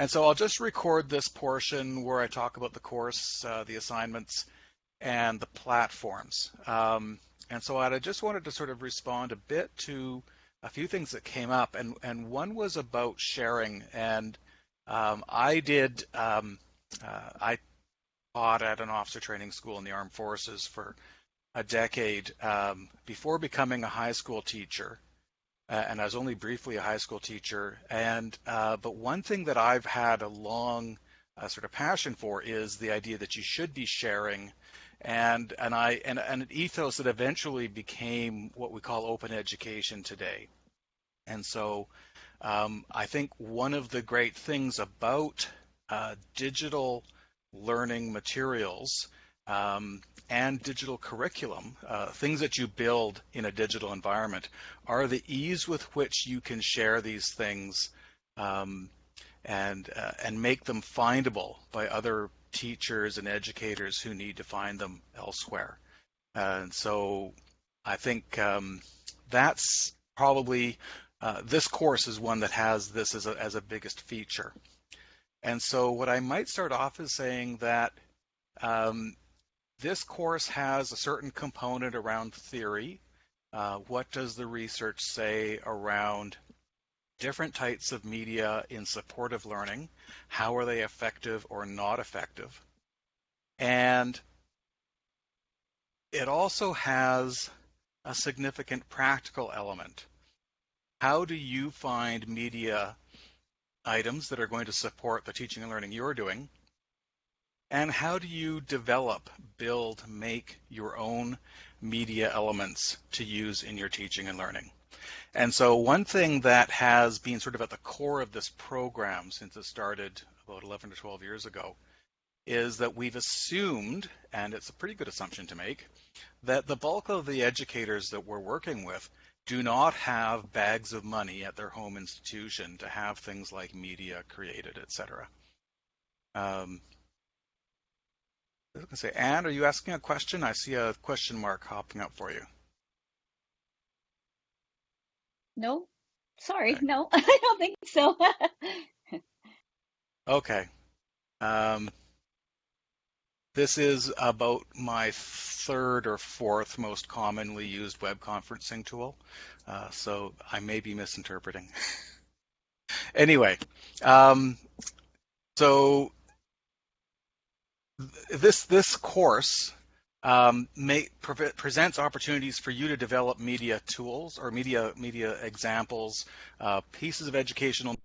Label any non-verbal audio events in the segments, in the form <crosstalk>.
And so I'll just record this portion where I talk about the course, uh, the assignments, and the platforms. Um, and so I just wanted to sort of respond a bit to a few things that came up, and, and one was about sharing. And um, I did, um, uh, I taught at an officer training school in the armed forces for a decade um, before becoming a high school teacher. Uh, and I was only briefly a high school teacher. And uh, but one thing that I've had a long uh, sort of passion for is the idea that you should be sharing, and and I and, and an ethos that eventually became what we call open education today. And so um, I think one of the great things about uh, digital learning materials um, and digital curriculum, uh, things that you build in a digital environment, are the ease with which you can share these things um, and uh, and make them findable by other teachers and educators who need to find them elsewhere. and so I think um, that's probably uh, this course is one that has this as a, as a biggest feature. And so what I might start off is saying that um, this course has a certain component around theory. Uh, what does the research say around different types of media in supportive learning? How are they effective or not effective? And it also has a significant practical element. How do you find media items that are going to support the teaching and learning you're doing? And how do you develop, build, make your own media elements to use in your teaching and learning? And so one thing that has been sort of at the core of this program since it started about 11 to 12 years ago is that we've assumed, and it's a pretty good assumption to make, that the bulk of the educators that we're working with do not have bags of money at their home institution to have things like media created, etc. Um, I to say, Anne, are you asking a question? I see a question mark hopping up for you. No, sorry, okay. no, <laughs> I don't think so. <laughs> okay. Um, this is about my third or fourth most commonly used web conferencing tool, uh, so I may be misinterpreting. <laughs> anyway, um, so this this course um, may, pre presents opportunities for you to develop media tools or media media examples, uh, pieces of educational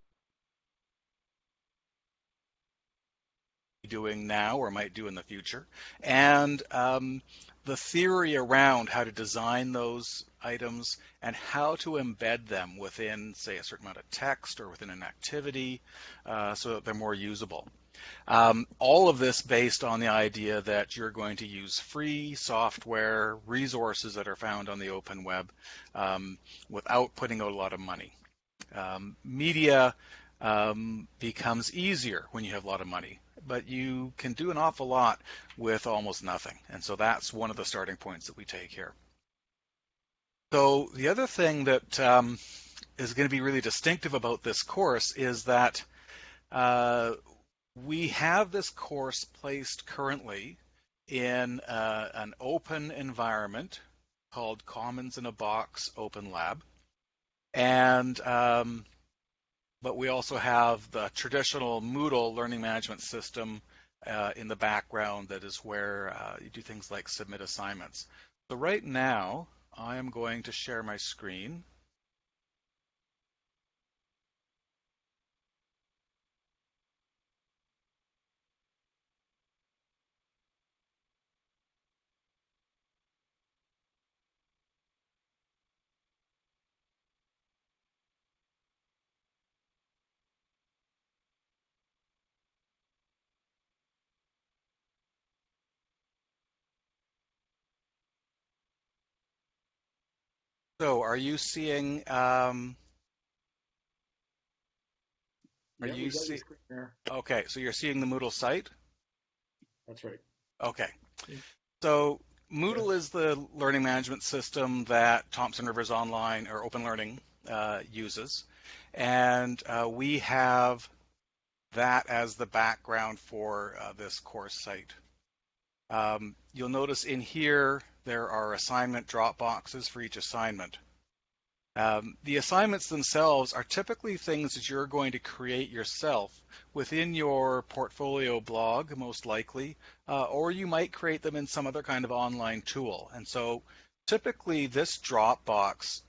doing now or might do in the future, and um, the theory around how to design those items and how to embed them within, say, a certain amount of text or within an activity uh, so that they're more usable. Um, all of this based on the idea that you're going to use free software, resources that are found on the open web um, without putting out a lot of money. Um, media um, becomes easier when you have a lot of money but you can do an awful lot with almost nothing. And so that's one of the starting points that we take here. So the other thing that um, is going to be really distinctive about this course is that uh, we have this course placed currently in uh, an open environment called Commons in a Box Open Lab. And um, but we also have the traditional Moodle learning management system uh, in the background that is where uh, you do things like submit assignments. So right now, I am going to share my screen. So are you seeing, um, are yeah, you seeing, okay, so you're seeing the Moodle site? That's right. Okay. So Moodle is the learning management system that Thompson Rivers Online or Open Learning uh, uses. And uh, we have that as the background for uh, this course site. Um, you'll notice in here there are assignment drop boxes for each assignment. Um, the assignments themselves are typically things that you're going to create yourself within your portfolio blog, most likely, uh, or you might create them in some other kind of online tool. And so typically this Dropbox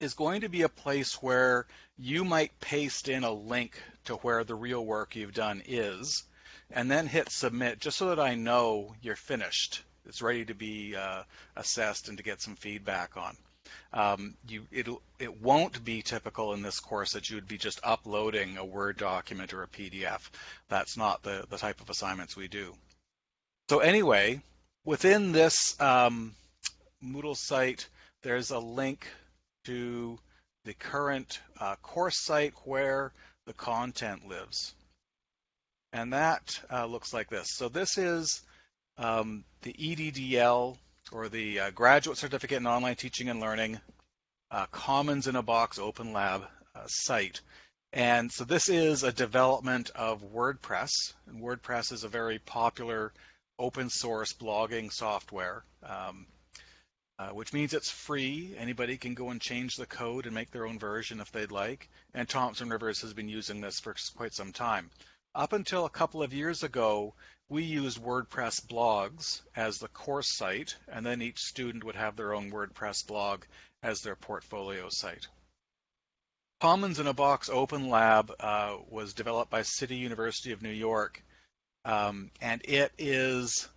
is going to be a place where you might paste in a link to where the real work you've done is, and then hit submit just so that I know you're finished. It's ready to be uh, assessed and to get some feedback on. Um, you, it'll, it won't be typical in this course that you would be just uploading a Word document or a PDF. That's not the, the type of assignments we do. So anyway, within this um, Moodle site, there's a link to the current uh, course site where the content lives. And that uh, looks like this. So this is um, the EDDL or the uh, Graduate Certificate in Online Teaching and Learning uh, Commons in a Box Open Lab uh, site. And so this is a development of WordPress. And WordPress is a very popular open source blogging software. Um, uh, which means it's free. Anybody can go and change the code and make their own version if they'd like. And Thompson Rivers has been using this for quite some time. Up until a couple of years ago, we used WordPress blogs as the course site, and then each student would have their own WordPress blog as their portfolio site. Commons in a Box Open Lab uh, was developed by City University of New York, um, and it is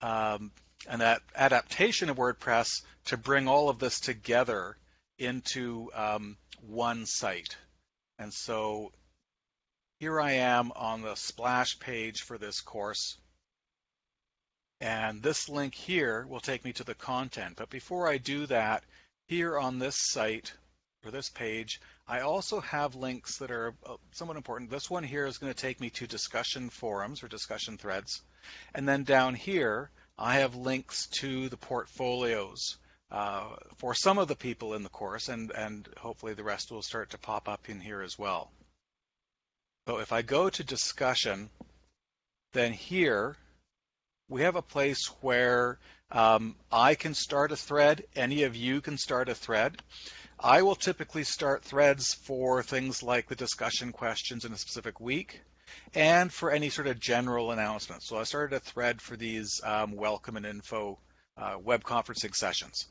um, that adaptation of WordPress to bring all of this together into um, one site. And so here I am on the splash page for this course. And this link here will take me to the content. But before I do that, here on this site, or this page, I also have links that are uh, somewhat important. This one here is going to take me to discussion forums or discussion threads. And then down here, I have links to the portfolios uh, for some of the people in the course, and, and hopefully the rest will start to pop up in here as well. So if I go to discussion, then here we have a place where um, I can start a thread, any of you can start a thread. I will typically start threads for things like the discussion questions in a specific week and for any sort of general announcements. So I started a thread for these um, welcome and info uh, web conferencing sessions.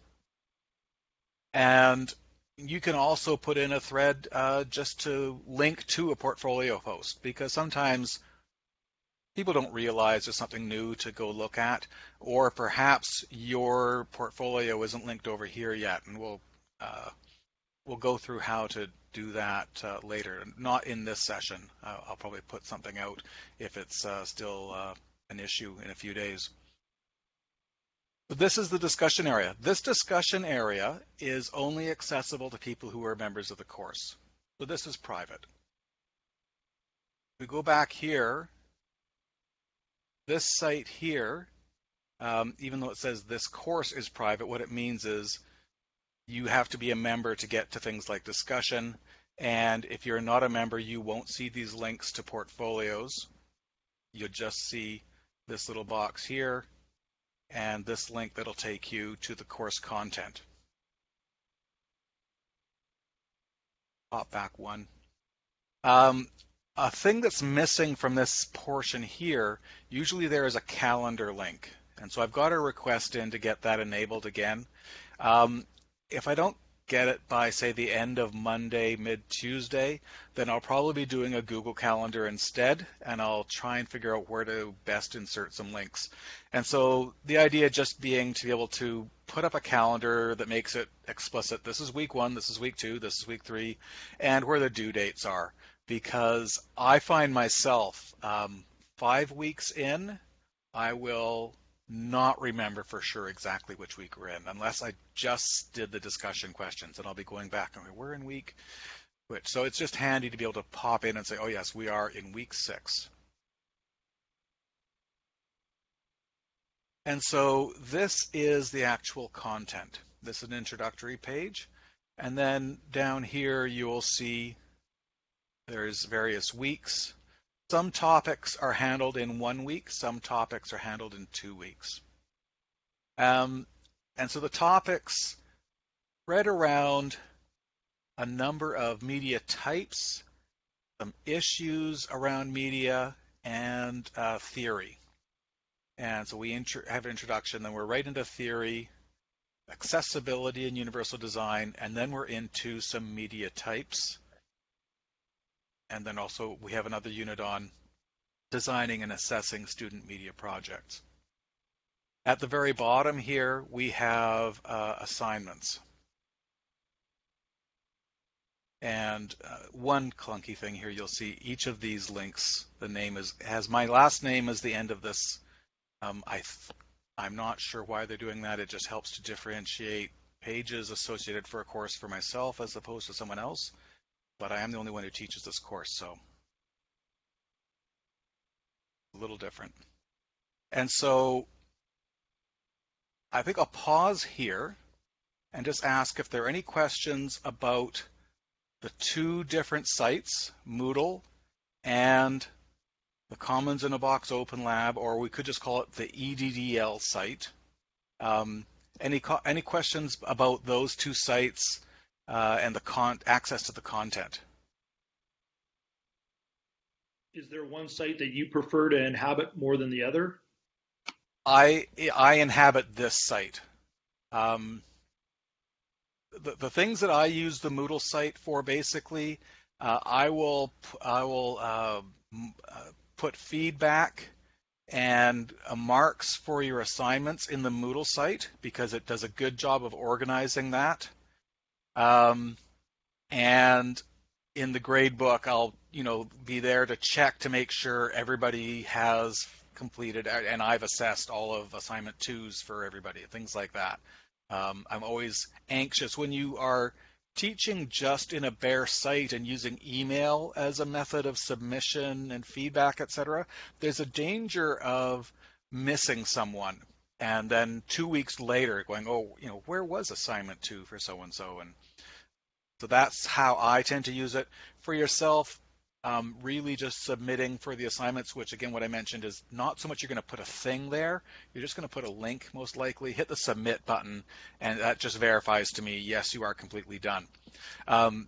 And you can also put in a thread uh, just to link to a portfolio post because sometimes people don't realize there's something new to go look at, or perhaps your portfolio isn't linked over here yet, and we'll uh, we'll go through how to do that uh, later. Not in this session. I'll probably put something out if it's uh, still uh, an issue in a few days. This is the discussion area. This discussion area is only accessible to people who are members of the course. So this is private. We go back here. This site here, um, even though it says this course is private, what it means is you have to be a member to get to things like discussion. And if you're not a member, you won't see these links to portfolios. You'll just see this little box here and this link that'll take you to the course content. Pop back one. Um, a thing that's missing from this portion here, usually there is a calendar link. And so I've got a request in to get that enabled again. Um, if I don't get it by say the end of Monday, mid Tuesday, then I'll probably be doing a Google Calendar instead, and I'll try and figure out where to best insert some links. And so the idea just being to be able to put up a calendar that makes it explicit. This is week one, this is week two, this is week three, and where the due dates are. Because I find myself um, five weeks in, I will not remember for sure exactly which week we're in, unless I just did the discussion questions, and I'll be going back and we're in week which. So it's just handy to be able to pop in and say, oh yes, we are in week six. And so this is the actual content. This is an introductory page. And then down here you will see there's various weeks. Some topics are handled in one week, some topics are handled in two weeks. Um, and so the topics spread around a number of media types, some issues around media, and uh, theory. And so we have an introduction, then we're right into theory, accessibility and universal design, and then we're into some media types. And then also we have another unit on designing and assessing student media projects. At the very bottom here, we have uh, assignments. And uh, one clunky thing here, you'll see each of these links, the name is has my last name as the end of this. Um, I I'm not sure why they're doing that. It just helps to differentiate pages associated for a course for myself as opposed to someone else. But I am the only one who teaches this course, so a little different. And so I think I'll pause here and just ask if there are any questions about the two different sites, Moodle and the Commons in a Box Open Lab, or we could just call it the EDDL site. Um, any any questions about those two sites uh, and the con- access to the content? Is there one site that you prefer to inhabit more than the other? I I inhabit this site. Um, the, the things that I use the Moodle site for basically, uh, I will I will uh, uh, put feedback and uh, marks for your assignments in the Moodle site because it does a good job of organizing that. Um, and in the grade book, I'll you know be there to check to make sure everybody has completed and I've assessed all of assignment twos for everybody, things like that. Um, I'm always anxious when you are teaching just in a bare site and using email as a method of submission and feedback, etc. There's a danger of missing someone and then two weeks later going, oh, you know, where was assignment two for so and so? And so that's how I tend to use it. For yourself, um, really just submitting for the assignments, which again, what I mentioned is not so much you're going to put a thing there, you're just going to put a link most likely, hit the submit button, and that just verifies to me, yes, you are completely done. Um,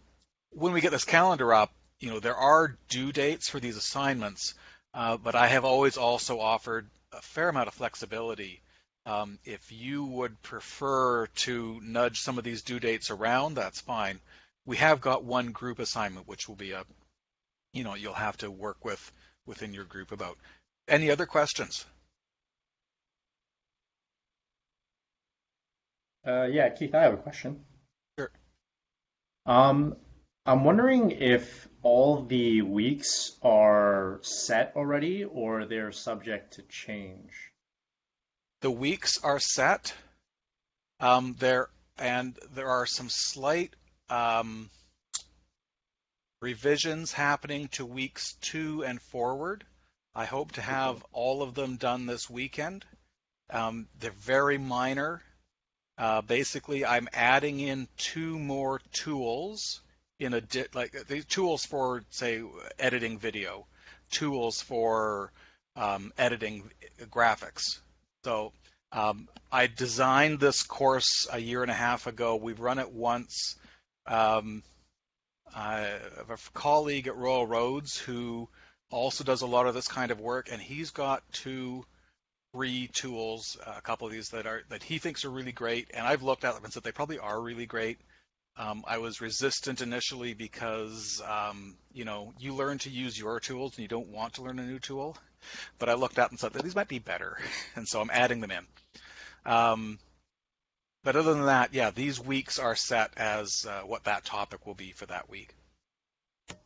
when we get this calendar up, you know, there are due dates for these assignments, uh, but I have always also offered a fair amount of flexibility. Um, if you would prefer to nudge some of these due dates around, that's fine. We have got one group assignment, which will be a you know you'll have to work with within your group about. Any other questions? Uh, yeah, Keith, I have a question. Sure. Um, I'm wondering if all the weeks are set already or they're subject to change. The weeks are set. Um, there and there are some slight um, revisions happening to weeks two and forward. I hope to have all of them done this weekend. Um, they're very minor. Uh, basically, I'm adding in two more tools in a di- like the tools for say editing video, tools for um, editing graphics. So um, I designed this course a year and a half ago. We've run it once. Um, I have a colleague at Royal Roads who also does a lot of this kind of work, and he's got two free tools, a couple of these that are that he thinks are really great, and I've looked at them and said they probably are really great. Um, I was resistant initially because um, you know you learn to use your tools and you don't want to learn a new tool, but I looked at and said these might be better, <laughs> and so I'm adding them in. Um, but other than that, yeah, these weeks are set as uh, what that topic will be for that week.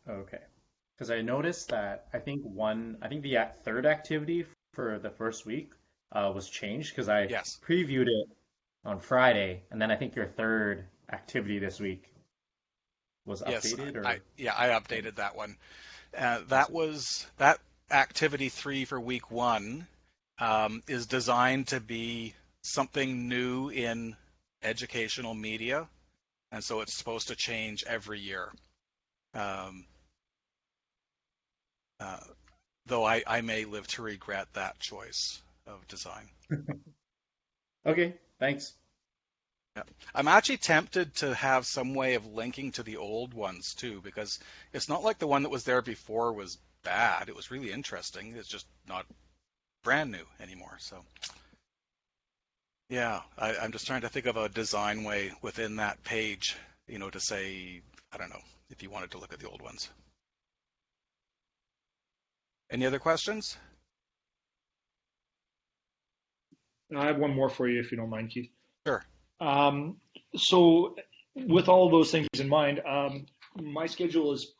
Okay. Because I noticed that I think one, I think the third activity for the first week uh, was changed because I yes. previewed it on Friday, and then I think your third activity this week was updated. Yes, or... I, yeah, I updated that one. Uh, that was that activity three for week one um, is designed to be something new in educational media, and so it's supposed to change every year. Um, uh, though I, I may live to regret that choice of design. <laughs> Okay, thanks. I'm actually tempted to have some way of linking to the old ones too, because it's not like the one that was there before was bad. It was really interesting. It's just not brand new anymore. So, yeah, I, I'm just trying to think of a design way within that page, you know, to say, I don't know, if you wanted to look at the old ones. Any other questions? I have one more for you, if you don't mind, Keith. Sure. Um, so, with all those things in mind, um, my schedule is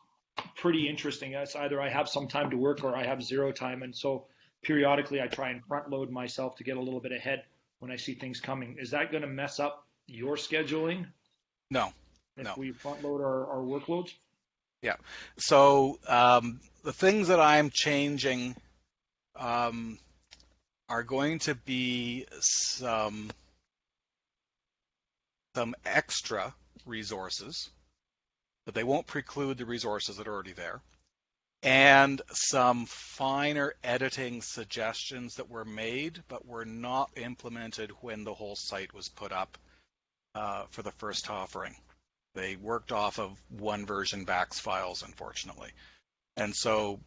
pretty interesting. It's either I have some time to work or I have zero time, and so periodically I try and front load myself to get a little bit ahead when I see things coming. Is that going to mess up your scheduling No. if No. we front load our, our workloads? Yeah. So um, the things that I'm changing um, are going to be some some extra resources, but they won't preclude the resources that are already there, and some finer editing suggestions that were made but were not implemented when the whole site was put up uh, for the first offering. They worked off of one version backs files, unfortunately, and so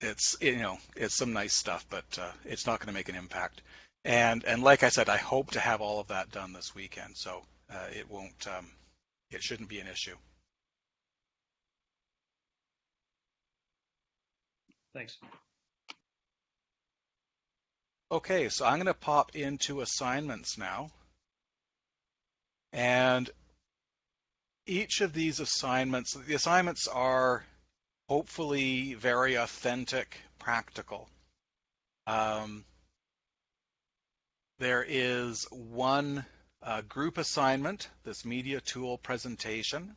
it's you know it's some nice stuff, but uh, it's not going to make an impact. And and like I said, I hope to have all of that done this weekend, so uh, it won't um, it shouldn't be an issue. Thanks. Okay, so I'm going to pop into assignments now. And each of these assignments, the assignments are hopefully very authentic, practical. Um, there is one uh, group assignment, this media tool presentation.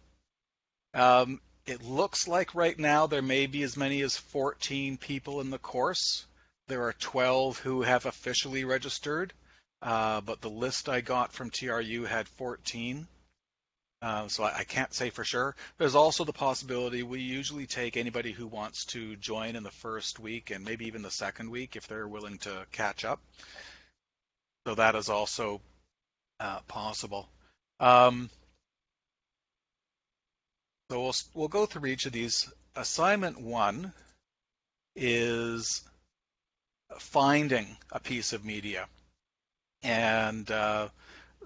Um, it looks like right now there may be as many as 14 people in the course. There are 12 who have officially registered, uh, but the list I got from TRU had 14. Uh, so I, I can't say for sure. There's also the possibility we usually take anybody who wants to join in the first week and maybe even the second week if they're willing to catch up. So that is also uh, possible. Um, so we'll we'll go through each of these. Assignment one is finding a piece of media, and uh,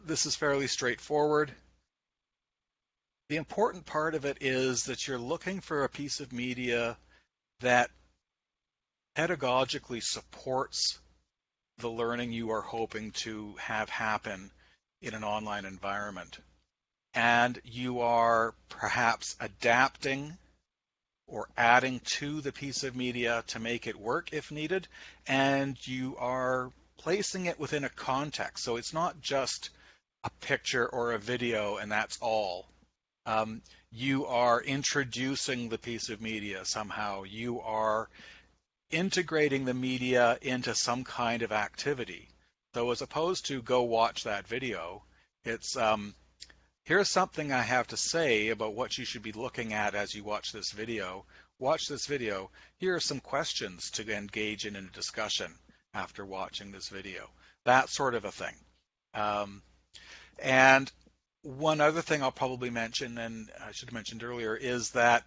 this is fairly straightforward. The important part of it is that you're looking for a piece of media that pedagogically supports the learning you are hoping to have happen in an online environment. And you are perhaps adapting or adding to the piece of media to make it work if needed, and you are placing it within a context. So it's not just a picture or a video and that's all. Um, you are introducing the piece of media somehow. You are integrating the media into some kind of activity. So as opposed to go watch that video, it's um, here's something I have to say about what you should be looking at as you watch this video. Watch this video. Here are some questions to engage in a discussion after watching this video. That sort of a thing. Um, and one other thing I'll probably mention, and I should have mentioned earlier, is that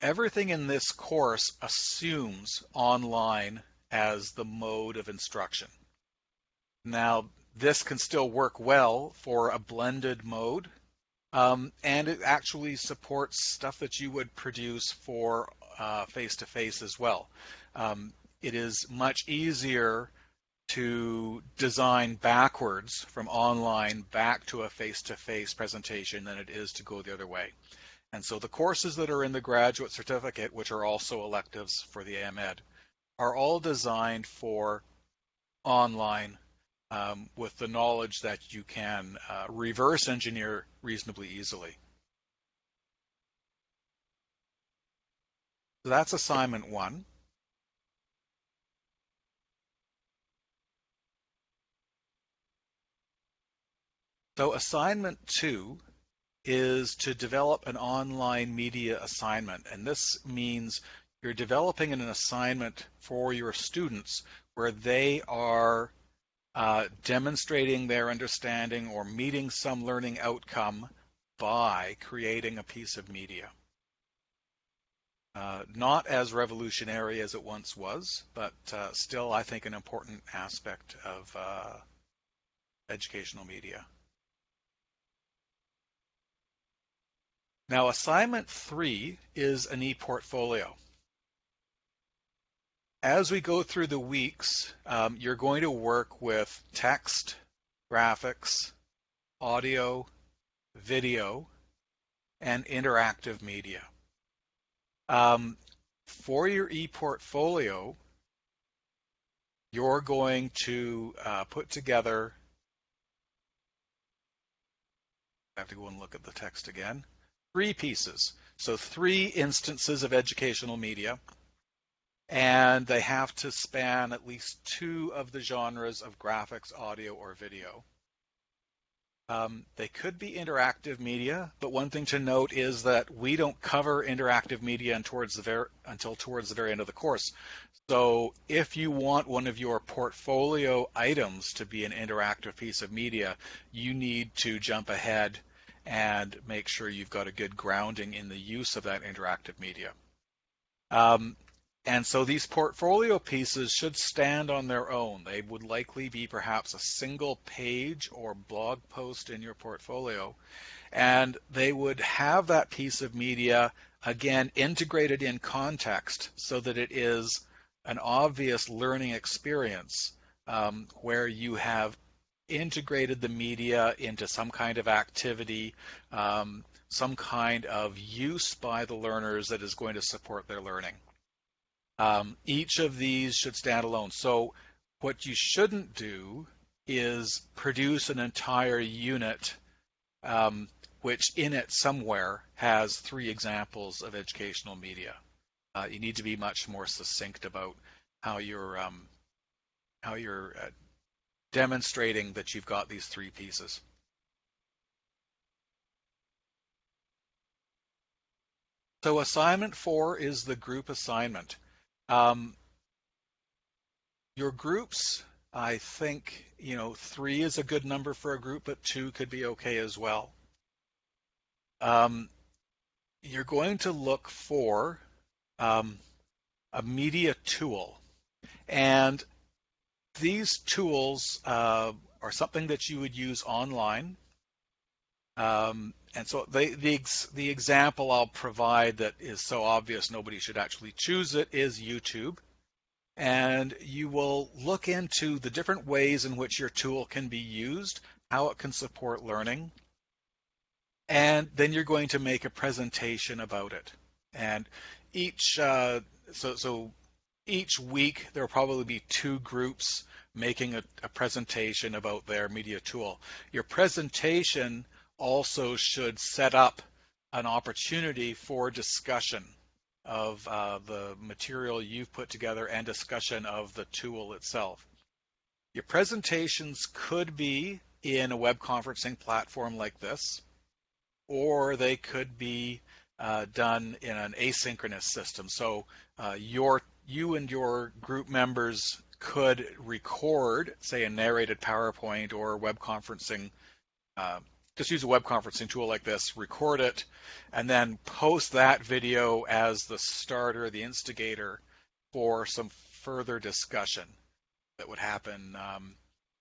everything in this course assumes online as the mode of instruction. Now, this can still work well for a blended mode, um, and it actually supports stuff that you would produce for face to face as well. Um, it is much easier to design backwards from online back to a face to face presentation than it is to go the other way. And so the courses that are in the graduate certificate, which are also electives for the AMED, are all designed for online um, with the knowledge that you can uh, reverse engineer reasonably easily. So that's assignment one. So assignment two is to develop an online media assignment. And this means you're developing an assignment for your students where they are uh, demonstrating their understanding or meeting some learning outcome by creating a piece of media. Uh, not as revolutionary as it once was, but uh, still, I think, an important aspect of uh, educational media. Now, assignment three is an e-portfolio. As we go through the weeks, um, you're going to work with text, graphics, audio, video, and interactive media. Um, for your e-portfolio, you're going to uh, put together, I have to go and look at the text again, three pieces. So three instances of educational media and they have to span at least two of the genres of graphics, audio, or video. Um, they could be interactive media, but one thing to note is that we don't cover interactive media towards ver- until towards the very end of the course. So if you want one of your portfolio items to be an interactive piece of media, you need to jump ahead and make sure you've got a good grounding in the use of that interactive media. Um, and so these portfolio pieces should stand on their own. They would likely be perhaps a single page or blog post in your portfolio. And they would have that piece of media, again, integrated in context so that it is an obvious learning experience um, where you have integrated the media into some kind of activity, um, some kind of use by the learners that is going to support their learning. Um, each of these should stand alone. So what you shouldn't do is produce an entire unit um, which in it somewhere has three examples of educational media. Uh, you need to be much more succinct about how you're um, how you're uh, demonstrating that you've got these three pieces. So assignment four is the group assignment. Um, your groups, I think, you know, three is a good number for a group, but two could be okay as well. Um, you're going to look for um, a media tool. And these tools uh, are something that you would use online. Um, and so the, the, the example I'll provide that is so obvious nobody should actually choose it is YouTube. And you will look into the different ways in which your tool can be used, how it can support learning, and then you're going to make a presentation about it. And each uh, so so each week there will probably be two groups making a, a presentation about their media tool. Your presentation also should set up an opportunity for discussion of uh, the material you've put together and discussion of the tool itself. Your presentations could be in a web conferencing platform like this, or they could be uh, done in an asynchronous system. So uh, your you and your group members could record, say, a narrated PowerPoint or web conferencing uh, just use a web conferencing tool like this, record it, and then post that video as the starter, the instigator for some further discussion that would happen um,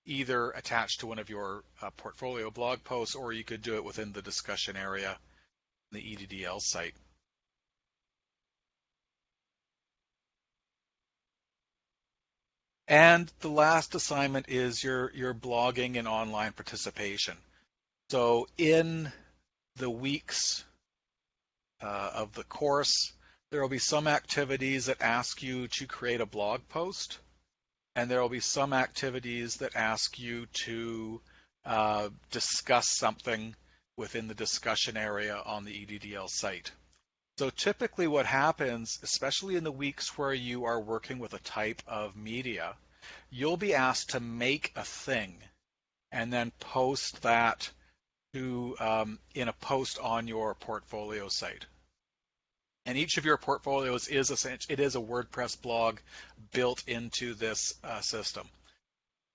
either attached to one of your uh, portfolio blog posts or you could do it within the discussion area the EDDL site. And the last assignment is your, your blogging and online participation. So in the weeks uh, of the course, there will be some activities that ask you to create a blog post, and there will be some activities that ask you to uh, discuss something within the discussion area on the EDDL site. So typically what happens, especially in the weeks where you are working with a type of media, you'll be asked to make a thing and then post that to um, in a post on your portfolio site. And each of your portfolios is essentially it is a WordPress blog built into this uh, system.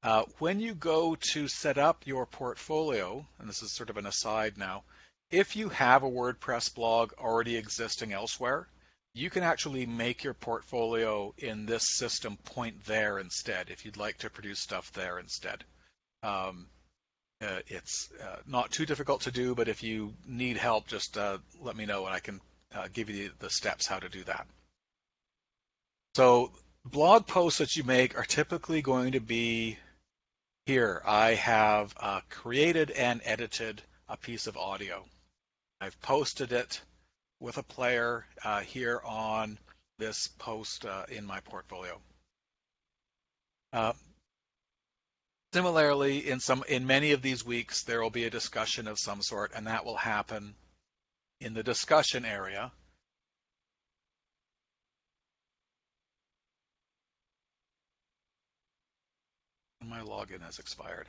Uh, when you go to set up your portfolio, and this is sort of an aside now, if you have a WordPress blog already existing elsewhere, you can actually make your portfolio in this system point there instead if you'd like to produce stuff there instead. Um, uh, it's uh, not too difficult to do, but if you need help, just uh, let me know and I can uh, give you the, steps how to do that. So blog posts that you make are typically going to be here. I have uh, created and edited a piece of audio. I've posted it with a player uh, here on this post in my portfolio. Similarly, in some in many of these weeks, there will be a discussion of some sort, and that will happen in the discussion area. My login has expired.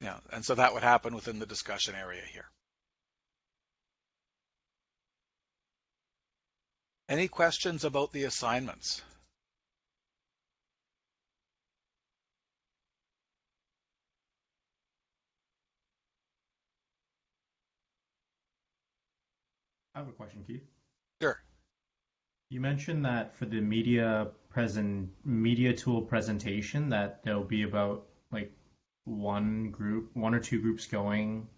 Yeah, and so that would happen within the discussion area here. Any questions about the assignments? I have a question, Keith. Sure. You mentioned that for the media present media tool presentation that there'll be about like one group, one or two groups going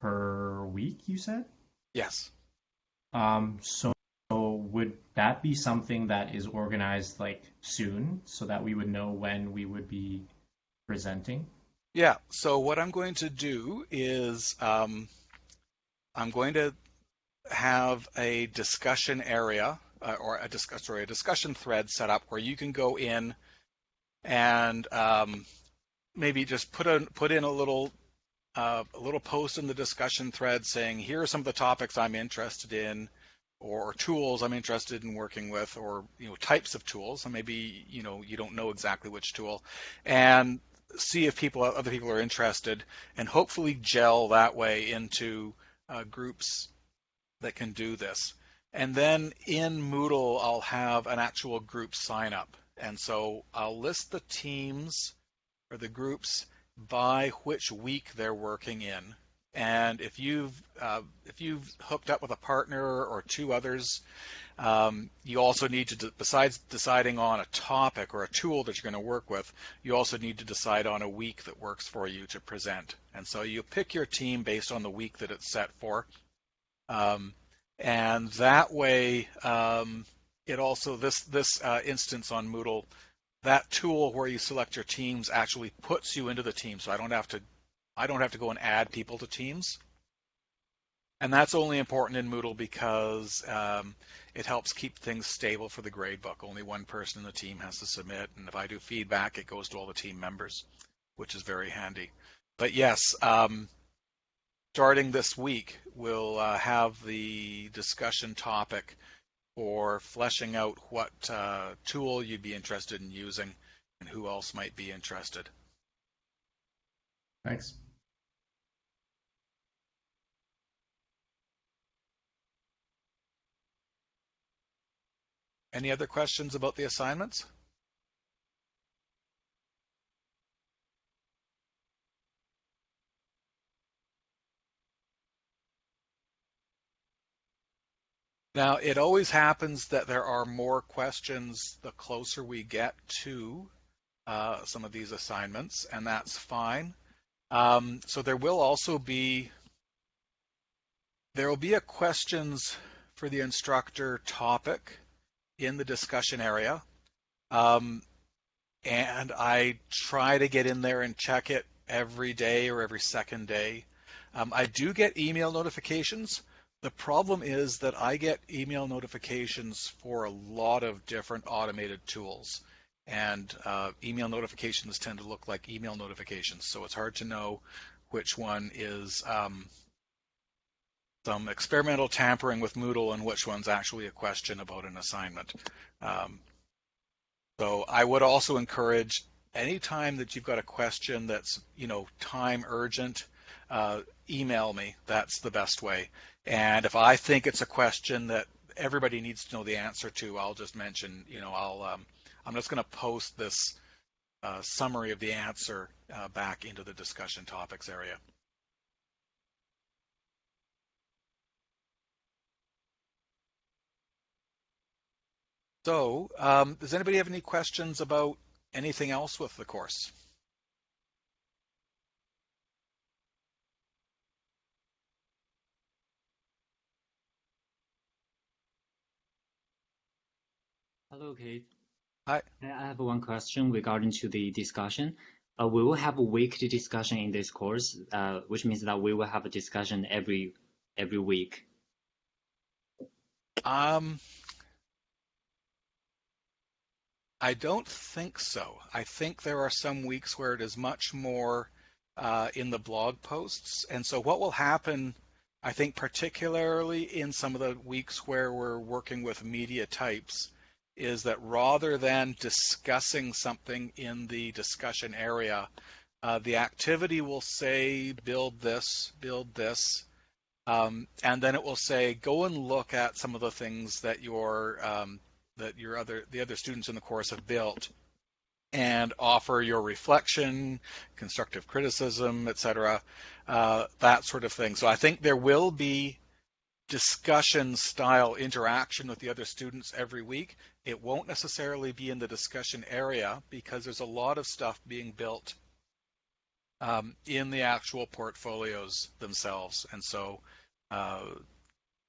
per week, you said? Yes. Um, so would that be something that is organized like soon so that we would know when we would be presenting? Yeah. So what I'm going to do is um, I'm going to have a discussion area uh, or a discuss sorry, a discussion thread set up where you can go in and um, maybe just put a put in a little uh, a little post in the discussion thread saying here are some of the topics I'm interested in or tools I'm interested in working with or you know types of tools. And maybe you know you don't know exactly which tool. And see if people other people are interested and hopefully gel that way into uh, groups that can do this. And then in Moodle I'll have an actual group sign up. And so I'll list the teams or the groups by which week they're working in. And if you've uh, if you've hooked up with a partner or two others, um, you also need to, besides deciding on a topic or a tool that you're going to work with, you also need to decide on a week that works for you to present. And so you pick your team based on the week that it's set for. Um, and that way, um, it also this this uh, instance on Moodle that tool where you select your teams actually puts you into the team. So I don't have to I don't have to go and add people to teams. And that's only important in Moodle because um, it helps keep things stable for the gradebook. Only one person in the team has to submit, and if I do feedback, it goes to all the team members, which is very handy. But yes, um, starting this week, we'll uh, have the discussion topic for fleshing out what uh, tool you'd be interested in using and who else might be interested. Thanks. Any other questions about the assignments? Now, it always happens that there are more questions the closer we get to uh, some of these assignments, and that's fine. Um, so there will also be there will be a questions for the instructor topic in the discussion area, um, and I try to get in there and check it every day or every second day. Um, I do get email notifications the problem is that I get email notifications for a lot of different automated tools, and uh, email notifications tend to look like email notifications, so it's hard to know which one is um, some experimental tampering with Moodle and which one's actually a question about an assignment. Um, so I would also encourage anytime that you've got a question that's you know time urgent, uh, email me. That's the best way. And if I think it's a question that everybody needs to know the answer to, I'll just mention, you know, I'll um, I'm just going to post this uh, summary of the answer uh, back into the discussion topics area. So, um, does anybody have any questions about anything else with the course? Hello, Kate. Hi. I have one question regarding to the discussion. Uh, we will have a weekly discussion in this course, uh, which means that we will have a discussion every every week. Um, I don't think so. I think there are some weeks where it is much more uh, in the blog posts. And so what will happen, I think, particularly in some of the weeks where we're working with media types, is that rather than discussing something in the discussion area, uh, the activity will say build this, build this, um, and then it will say go and look at some of the things that your um, that your other the other students in the course have built, and offer your reflection, constructive criticism, etc., uh, that sort of thing. So I think there will be discussion style interaction with the other students every week. It won't necessarily be in the discussion area because there's a lot of stuff being built um, in the actual portfolios themselves. And so, uh,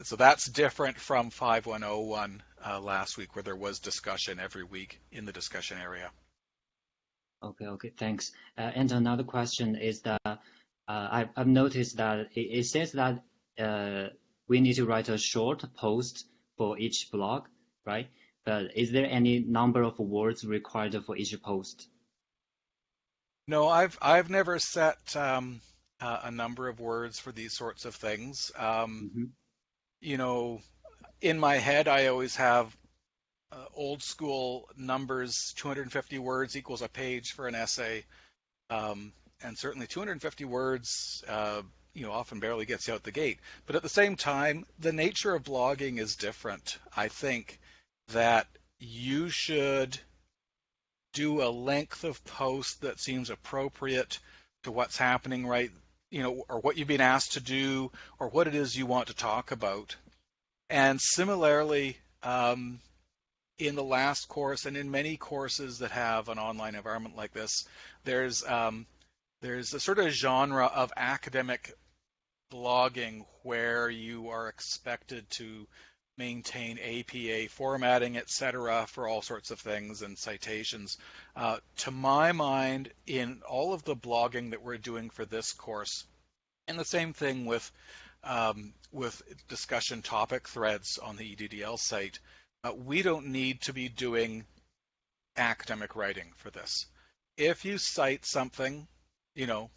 so that's different from 5101 uh, last week where there was discussion every week in the discussion area. Okay, okay, thanks. Uh, and another question is that uh, I've, I've, noticed that it, it says that uh, we need to write a short post for each blog, right? But is there any number of words required for each post? No, I've I've never set um, uh, a number of words for these sorts of things. Um, mm-hmm. You know, in my head, I always have uh, old school numbers. 250 words equals a page for an essay, um, and certainly 250 words. Uh, you know, often barely gets you out the gate. But at the same time, the nature of blogging is different. I think that you should do a length of post that seems appropriate to what's happening right you know or what you've been asked to do or what it is you want to talk about. And similarly um, in the last course and in many courses that have an online environment like this there's um, there's a sort of genre of academic blogging where you are expected to maintain APA formatting, etc., for all sorts of things and citations. Uh, to my mind, in all of the blogging that we're doing for this course, and the same thing with um, with discussion topic threads on the EDDL site, uh, we don't need to be doing academic writing for this. If you cite something, you know,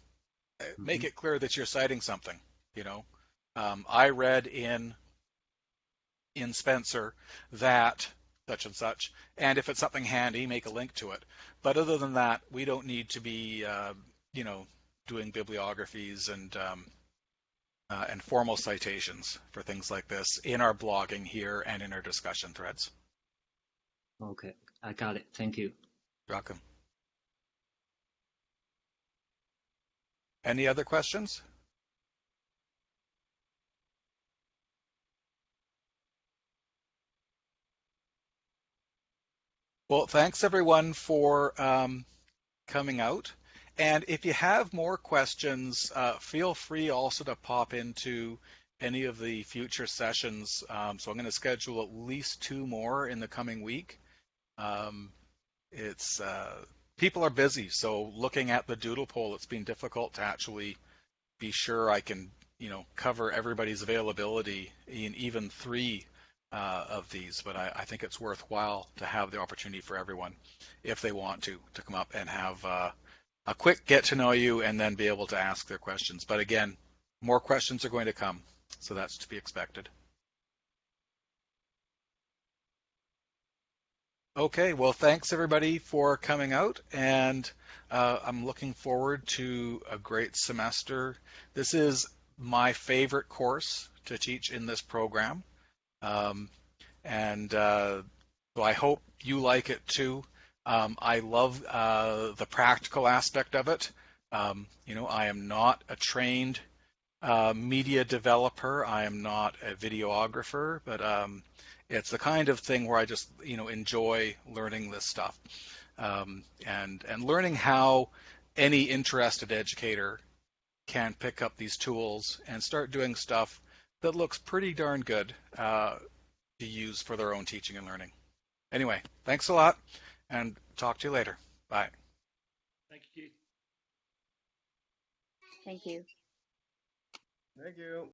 mm-hmm. make it clear that you're citing something. You know, um, I read in in Spencer that such and such, and if it's something handy, make a link to it. But other than that, we don't need to be, uh, you know, doing bibliographies and um, uh, and formal citations for things like this in our blogging here and in our discussion threads. Okay, I got it. Thank you. You're welcome. Any other questions? Well, thanks everyone for um, coming out. And if you have more questions, uh, feel free also to pop into any of the future sessions. Um, so I'm going to schedule at least two more in the coming week. Um, it's uh, people are busy, so looking at the doodle poll, it's been difficult to actually be sure I can, you know, cover everybody's availability in even three uh, of these, but I, I, think it's worthwhile to have the opportunity for everyone, if they want to, to come up and have uh, a quick get to know you and then be able to ask their questions. But again, more questions are going to come, so that's to be expected. Okay, well, thanks everybody for coming out, and uh, I'm looking forward to a great semester. This is my favorite course to teach in this program, um, and uh, so I hope you like it too. Um, I love uh, the practical aspect of it. Um, you know, I am not a trained uh, media developer. I am not a videographer, but um, it's the kind of thing where I just you know enjoy learning this stuff um, and and learning how any interested educator can pick up these tools and start doing stuff that looks pretty darn good uh, to use for their own teaching and learning. Anyway, thanks a lot, and talk to you later. Bye. Thank you, Thank you. Thank you.